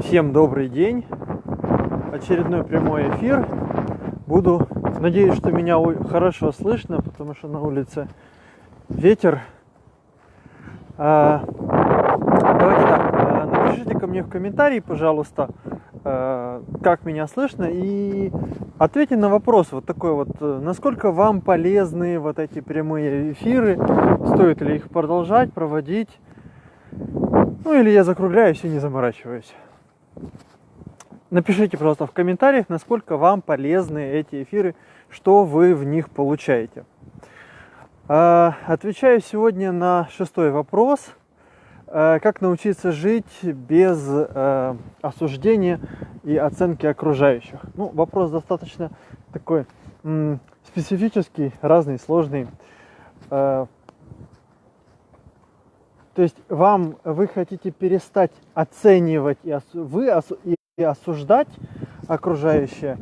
Всем добрый день. Очередной прямой эфир. Буду, надеюсь, что меня хорошо слышно, потому что на улице ветер. А, давайте так, а, напишите ко мне в комментарии, пожалуйста, а, как меня слышно, и ответьте на вопрос вот такой вот, э, насколько вам полезны вот эти прямые эфиры, стоит ли их продолжать, проводить, ну или я закругляюсь и не заморачиваюсь. Напишите, пожалуйста, в комментариях, насколько вам полезны эти эфиры, что вы в них получаете. А, отвечаю сегодня на шестой вопрос. А, как научиться жить без а, осуждения и оценки окружающих? Ну, вопрос достаточно такой специфический, разный, сложный. То есть вам, вы хотите перестать оценивать и, вы, и осуждать окружающие,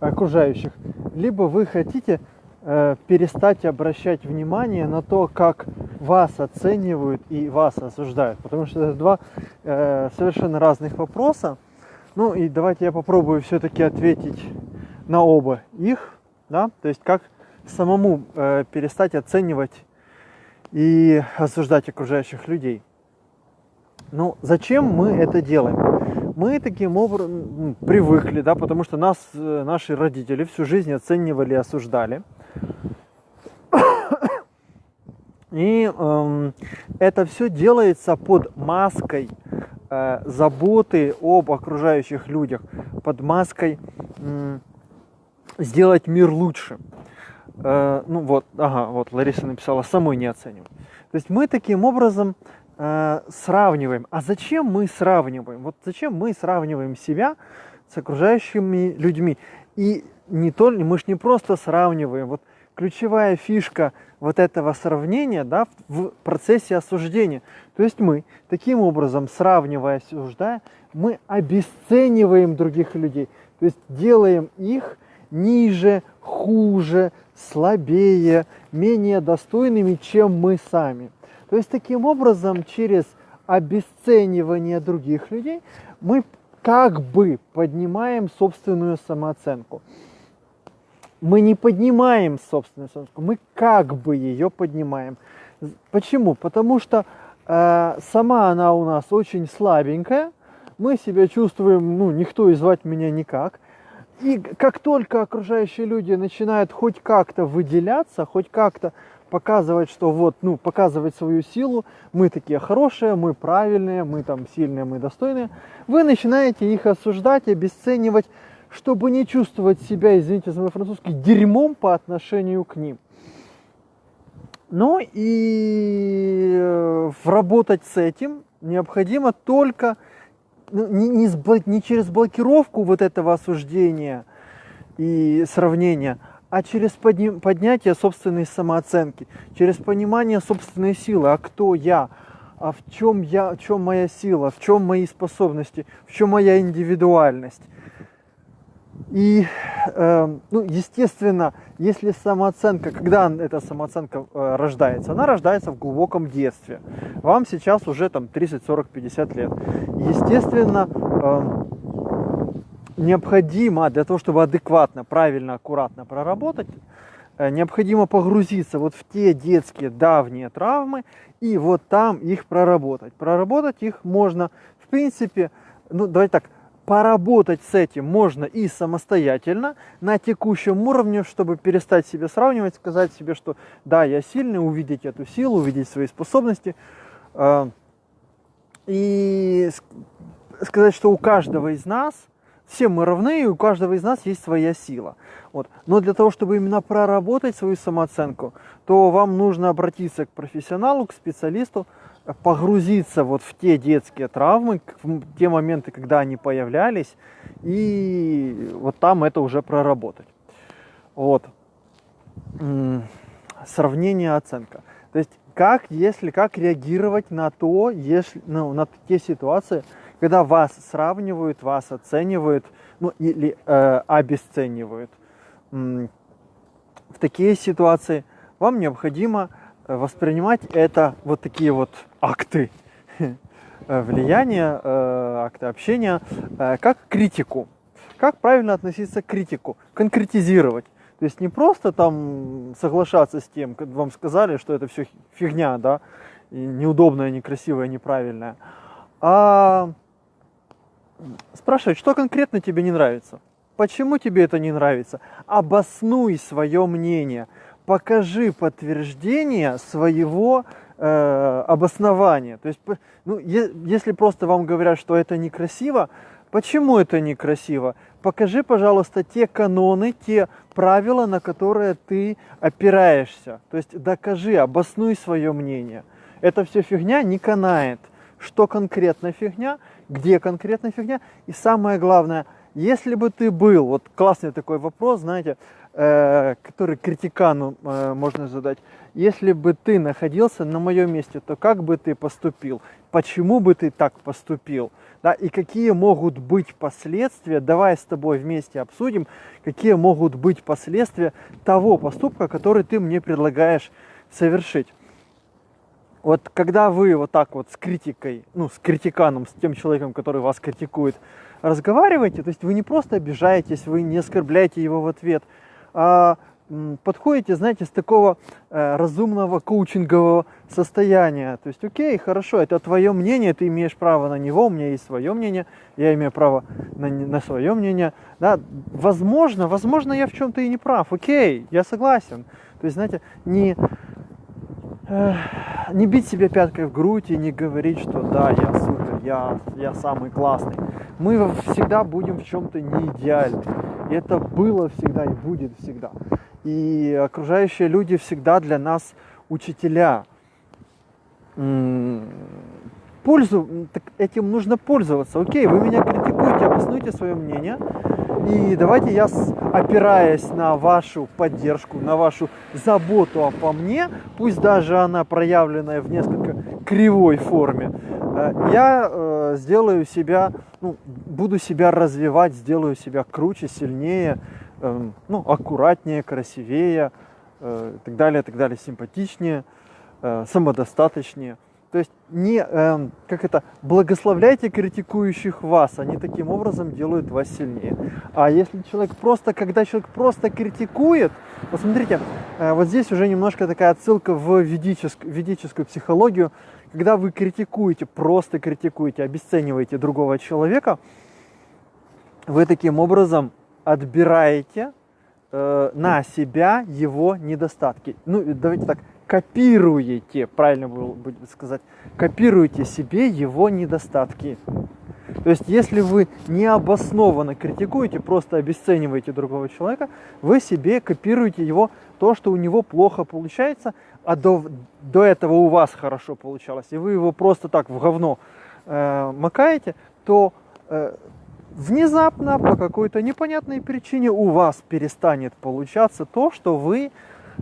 окружающих, либо вы хотите э, перестать обращать внимание на то, как вас оценивают и вас осуждают. Потому что это два э, совершенно разных вопроса. Ну и давайте я попробую все-таки ответить на оба их. Да? То есть как самому э, перестать оценивать и осуждать окружающих людей. Ну, зачем мы это делаем? Мы таким образом привыкли, да, потому что нас, э, наши родители всю жизнь оценивали и осуждали. И э, это все делается под маской э, заботы об окружающих людях, под маской э, сделать мир лучше. Э, ну вот, ага, вот Лариса написала, самой не оцениваем. То есть мы таким образом э, сравниваем. А зачем мы сравниваем? Вот зачем мы сравниваем себя с окружающими людьми? И не то, мы же не просто сравниваем. Вот ключевая фишка вот этого сравнения да, в процессе осуждения. То есть мы таким образом, сравнивая, осуждая, мы обесцениваем других людей. То есть делаем их ниже, хуже, слабее, менее достойными, чем мы сами. То есть таким образом, через обесценивание других людей, мы как бы поднимаем собственную самооценку. Мы не поднимаем собственную самооценку, мы как бы ее поднимаем. Почему? Потому что э, сама она у нас очень слабенькая, мы себя чувствуем, ну, никто и звать меня никак. И как только окружающие люди начинают хоть как-то выделяться, хоть как-то показывать, что вот, ну, показывать свою силу, мы такие хорошие, мы правильные, мы там сильные, мы достойные, вы начинаете их осуждать, обесценивать, чтобы не чувствовать себя, извините за мой французский, дерьмом по отношению к ним. Ну и э, работать с этим необходимо только ну, не, не, не через блокировку вот этого осуждения и сравнения, а через подни, поднятие собственной самооценки, через понимание собственной силы, а кто я, а в чем я, в чем моя сила, в чем мои способности, в чем моя индивидуальность. И, э, ну, естественно, если самооценка, когда эта самооценка э, рождается, она рождается в глубоком детстве. Вам сейчас уже там 30, 40, 50 лет. Естественно, э, необходимо для того, чтобы адекватно, правильно, аккуратно проработать, э, необходимо погрузиться вот в те детские давние травмы и вот там их проработать. Проработать их можно, в принципе, ну, давайте так, поработать с этим можно и самостоятельно на текущем уровне, чтобы перестать себя сравнивать, сказать себе, что да, я сильный, увидеть эту силу, увидеть свои способности. А, и сказать, что у каждого из нас, все мы равны, и у каждого из нас есть своя сила. Вот. Но для того, чтобы именно проработать свою самооценку, то вам нужно обратиться к профессионалу, к специалисту, погрузиться вот в те детские травмы, в те моменты, когда они появлялись, и вот там это уже проработать. Вот. Сравнение, оценка. То есть как, если, как реагировать на то, если, ну, на те ситуации, когда вас сравнивают, вас оценивают, ну или э, обесценивают. В такие ситуации вам необходимо воспринимать это вот такие вот акты э, влияния, э, акты общения, э, как критику. Как правильно относиться к критику? Конкретизировать. То есть не просто там соглашаться с тем, как вам сказали, что это все фигня, да, и неудобная, некрасивая, неправильная, а спрашивать, что конкретно тебе не нравится. Почему тебе это не нравится? Обоснуй свое мнение. Покажи подтверждение своего э, обоснования. То есть, ну, е- если просто вам говорят, что это некрасиво, почему это некрасиво? Покажи, пожалуйста, те каноны, те правила, на которые ты опираешься. То есть докажи, обоснуй свое мнение. Это все фигня не канает. Что конкретно фигня, где конкретно фигня. И самое главное, если бы ты был, вот классный такой вопрос, знаете, э, который критикану э, можно задать, если бы ты находился на моем месте, то как бы ты поступил? Почему бы ты так поступил? Да, и какие могут быть последствия, давай с тобой вместе обсудим, какие могут быть последствия того поступка, который ты мне предлагаешь совершить. Вот когда вы вот так вот с критикой, ну, с критиканом, с тем человеком, который вас критикует, разговариваете, то есть вы не просто обижаетесь, вы не оскорбляете его в ответ, а подходите, знаете, с такого э, разумного коучингового состояния. То есть, окей, хорошо, это твое мнение, ты имеешь право на него, у меня есть свое мнение, я имею право на, на свое мнение. Да, возможно, возможно, я в чем-то и не прав, окей, я согласен. То есть, знаете, не, э, не бить себе пяткой в грудь и не говорить, что да, я супер, я, я самый классный. Мы всегда будем в чем-то не идеальны. Это было всегда и будет всегда. И окружающие люди всегда для нас учителя. Пользу, так этим нужно пользоваться. Окей, вы меня критикуете, обоснуйте свое мнение. И давайте я, опираясь на вашу поддержку, на вашу заботу обо мне, пусть даже она проявленная в несколько кривой форме, э, я э, сделаю себя, ну, буду себя развивать, сделаю себя круче, сильнее, э, ну, аккуратнее, красивее, э, так далее, так далее, симпатичнее, э, самодостаточнее. То есть не, э, как это, благословляйте критикующих вас, они таким образом делают вас сильнее. А если человек просто, когда человек просто критикует, посмотрите, э, вот здесь уже немножко такая отсылка в ведическую, ведическую психологию, когда вы критикуете, просто критикуете, обесцениваете другого человека, вы таким образом отбираете э, на себя его недостатки. Ну, давайте так, копируете, правильно было бы сказать, копируете себе его недостатки. То есть, если вы необоснованно критикуете, просто обесцениваете другого человека, вы себе копируете его, то, что у него плохо получается, а до, до этого у вас хорошо получалось, и вы его просто так в говно э, макаете, то э, внезапно по какой-то непонятной причине у вас перестанет получаться то, что вы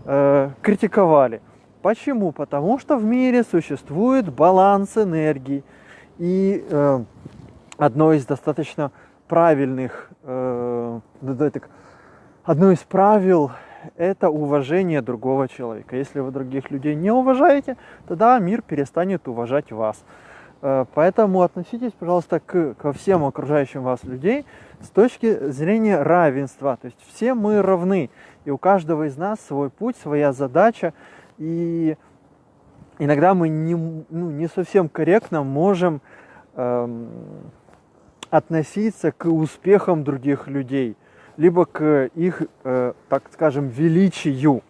э, критиковали. Почему? Потому что в мире существует баланс энергии. И э, одно из достаточно правильных, э, одно из правил это уважение другого человека. Если вы других людей не уважаете, тогда мир перестанет уважать вас. Э, поэтому относитесь, пожалуйста, к, ко всем окружающим вас людей с точки зрения равенства. То есть все мы равны, и у каждого из нас свой путь, своя задача, и иногда мы не, ну, не совсем корректно можем эм, относиться к успехам других людей, либо к их, э, так скажем, величию.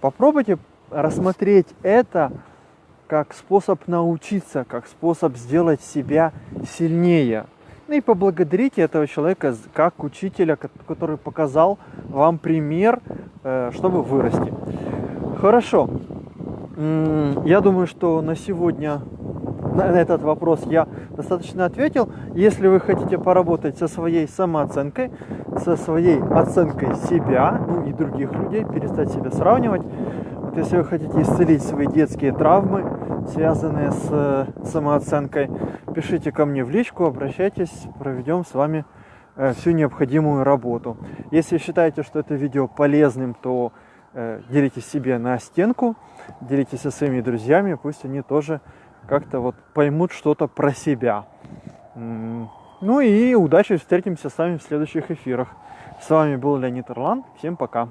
Попробуйте рассмотреть это как способ научиться, как способ сделать себя сильнее. Ну и поблагодарите этого человека как учителя, который показал вам пример, э, чтобы вырасти. Хорошо. Я думаю, что на сегодня на этот вопрос я достаточно ответил. Если вы хотите поработать со своей самооценкой, со своей оценкой себя ну и других людей, перестать себя сравнивать, если вы хотите исцелить свои детские травмы, связанные с э, самооценкой, пишите ко мне в личку, обращайтесь, проведем с вами э, всю необходимую работу. Если считаете, что это видео полезным, то э, делитесь себе на стенку, делитесь со своими друзьями, пусть они тоже как-то вот поймут что-то про себя. Ну и удачи, встретимся с вами в следующих эфирах. С вами был Леонид Орлан. Всем пока.